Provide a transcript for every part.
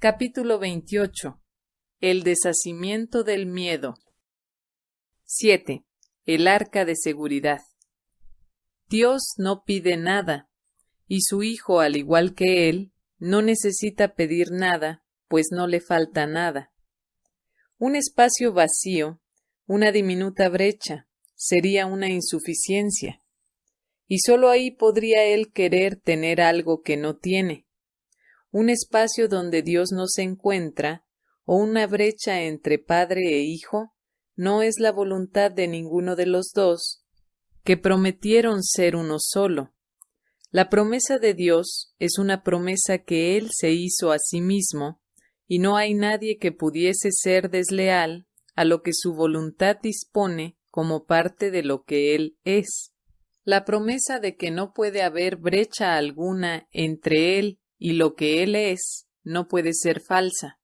Capítulo 28. El deshacimiento del miedo. 7. El arca de seguridad. Dios no pide nada, y su Hijo, al igual que Él, no necesita pedir nada, pues no le falta nada. Un espacio vacío, una diminuta brecha, sería una insuficiencia. Y sólo ahí podría Él querer tener algo que no tiene. Un espacio donde Dios no se encuentra, o una brecha entre Padre e Hijo, no es la voluntad de ninguno de los dos, que prometieron ser uno solo. La promesa de Dios es una promesa que Él se hizo a sí mismo, y no hay nadie que pudiese ser desleal a lo que su voluntad dispone como parte de lo que Él es. La promesa de que no puede haber brecha alguna entre Él y lo que Él es no puede ser falsa.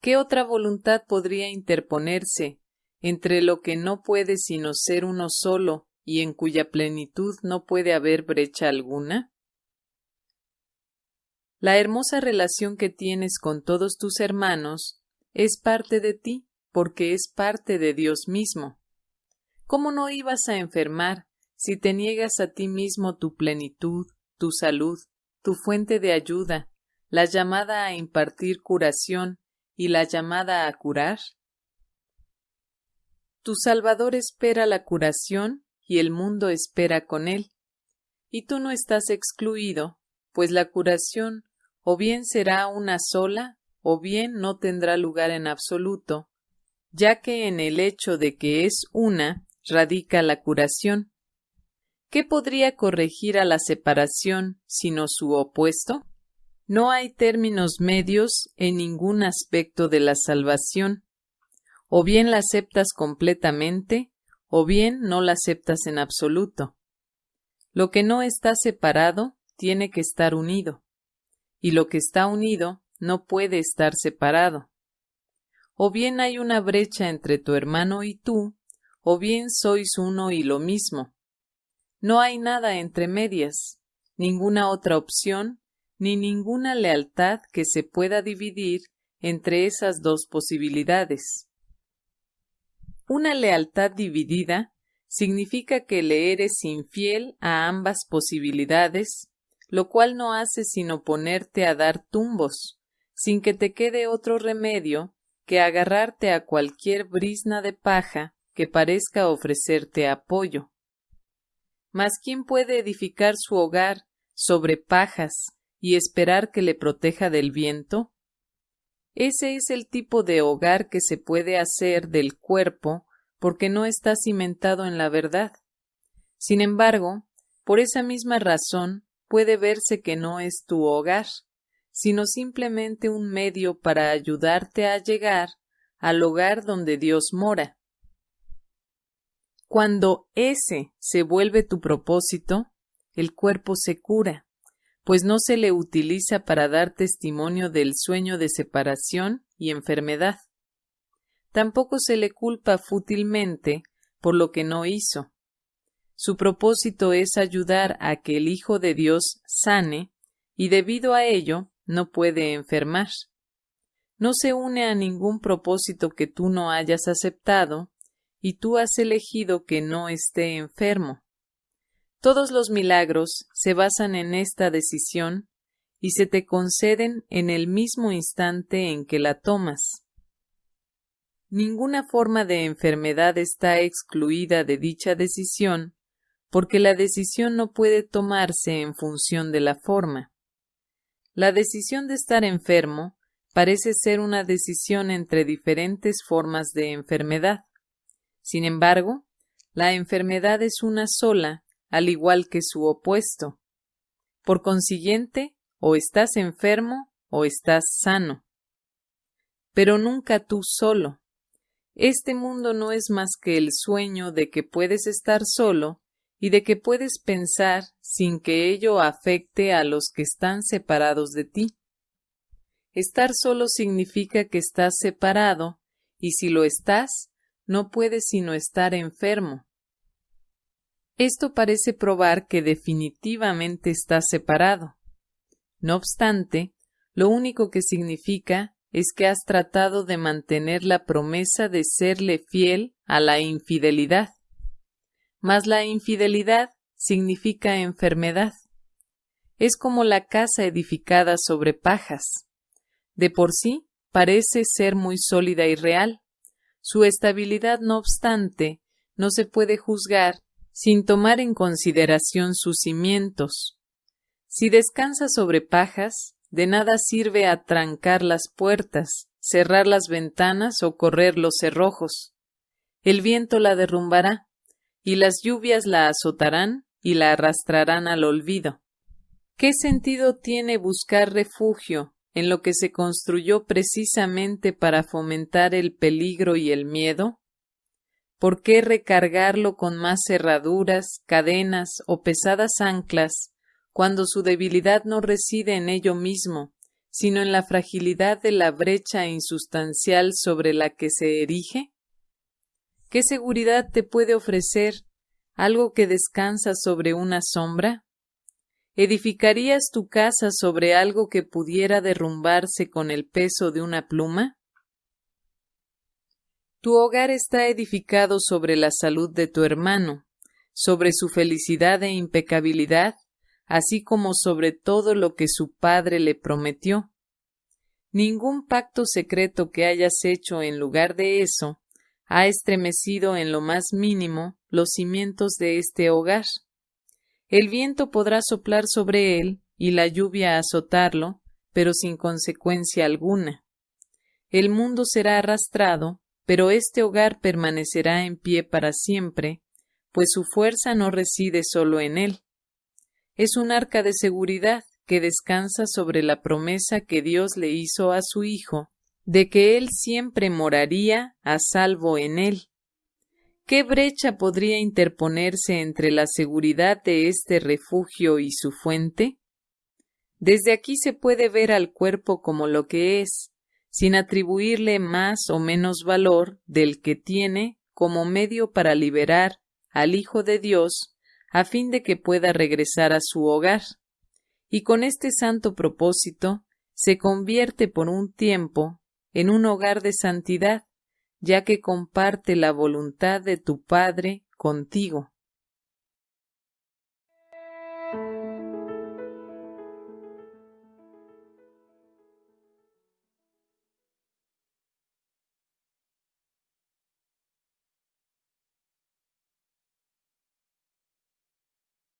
¿Qué otra voluntad podría interponerse entre lo que no puede sino ser uno solo y en cuya plenitud no puede haber brecha alguna? La hermosa relación que tienes con todos tus hermanos es parte de ti, porque es parte de Dios mismo. ¿Cómo no ibas a enfermar si te niegas a ti mismo tu plenitud, tu salud, tu fuente de ayuda, la llamada a impartir curación y la llamada a curar? Tu Salvador espera la curación y el mundo espera con él. Y tú no estás excluido, pues la curación o bien será una sola, o bien no tendrá lugar en absoluto, ya que en el hecho de que es una radica la curación. ¿Qué podría corregir a la separación sino su opuesto? No hay términos medios en ningún aspecto de la salvación. O bien la aceptas completamente, o bien no la aceptas en absoluto. Lo que no está separado tiene que estar unido, y lo que está unido no puede estar separado. O bien hay una brecha entre tu hermano y tú, o bien sois uno y lo mismo. No hay nada entre medias, ninguna otra opción, ni ninguna lealtad que se pueda dividir entre esas dos posibilidades. Una lealtad dividida significa que le eres infiel a ambas posibilidades, lo cual no hace sino ponerte a dar tumbos, sin que te quede otro remedio que agarrarte a cualquier brisna de paja que parezca ofrecerte apoyo. Mas ¿quién puede edificar su hogar sobre pajas y esperar que le proteja del viento? Ese es el tipo de hogar que se puede hacer del cuerpo porque no está cimentado en la verdad. Sin embargo, por esa misma razón puede verse que no es tu hogar, sino simplemente un medio para ayudarte a llegar al hogar donde Dios mora. Cuando ese se vuelve tu propósito, el cuerpo se cura pues no se le utiliza para dar testimonio del sueño de separación y enfermedad. Tampoco se le culpa fútilmente por lo que no hizo. Su propósito es ayudar a que el Hijo de Dios sane, y debido a ello no puede enfermar. No se une a ningún propósito que tú no hayas aceptado, y tú has elegido que no esté enfermo. Todos los milagros se basan en esta decisión y se te conceden en el mismo instante en que la tomas. Ninguna forma de enfermedad está excluida de dicha decisión, porque la decisión no puede tomarse en función de la forma. La decisión de estar enfermo parece ser una decisión entre diferentes formas de enfermedad. Sin embargo, la enfermedad es una sola al igual que su opuesto. Por consiguiente, o estás enfermo o estás sano. Pero nunca tú solo. Este mundo no es más que el sueño de que puedes estar solo y de que puedes pensar sin que ello afecte a los que están separados de ti. Estar solo significa que estás separado, y si lo estás, no puedes sino estar enfermo. Esto parece probar que definitivamente está separado. No obstante, lo único que significa es que has tratado de mantener la promesa de serle fiel a la infidelidad. Mas la infidelidad significa enfermedad. Es como la casa edificada sobre pajas. De por sí parece ser muy sólida y real. Su estabilidad, no obstante, no se puede juzgar sin tomar en consideración sus cimientos. Si descansa sobre pajas, de nada sirve atrancar las puertas, cerrar las ventanas o correr los cerrojos. El viento la derrumbará, y las lluvias la azotarán y la arrastrarán al olvido. ¿Qué sentido tiene buscar refugio en lo que se construyó precisamente para fomentar el peligro y el miedo? ¿Por qué recargarlo con más cerraduras, cadenas o pesadas anclas cuando su debilidad no reside en ello mismo, sino en la fragilidad de la brecha insustancial sobre la que se erige? ¿Qué seguridad te puede ofrecer algo que descansa sobre una sombra? ¿Edificarías tu casa sobre algo que pudiera derrumbarse con el peso de una pluma? Tu hogar está edificado sobre la salud de tu hermano, sobre su felicidad e impecabilidad, así como sobre todo lo que su padre le prometió. Ningún pacto secreto que hayas hecho en lugar de eso ha estremecido en lo más mínimo los cimientos de este hogar. El viento podrá soplar sobre él y la lluvia azotarlo, pero sin consecuencia alguna. El mundo será arrastrado, pero este hogar permanecerá en pie para siempre, pues su fuerza no reside solo en él, es un arca de seguridad que descansa sobre la promesa que Dios le hizo a su Hijo de que Él siempre moraría a salvo en él. ¿Qué brecha podría interponerse entre la seguridad de este refugio y su fuente? Desde aquí se puede ver al cuerpo como lo que es, sin atribuirle más o menos valor del que tiene como medio para liberar al Hijo de Dios a fin de que pueda regresar a su hogar. Y con este santo propósito se convierte por un tiempo en un hogar de santidad, ya que comparte la voluntad de tu Padre contigo.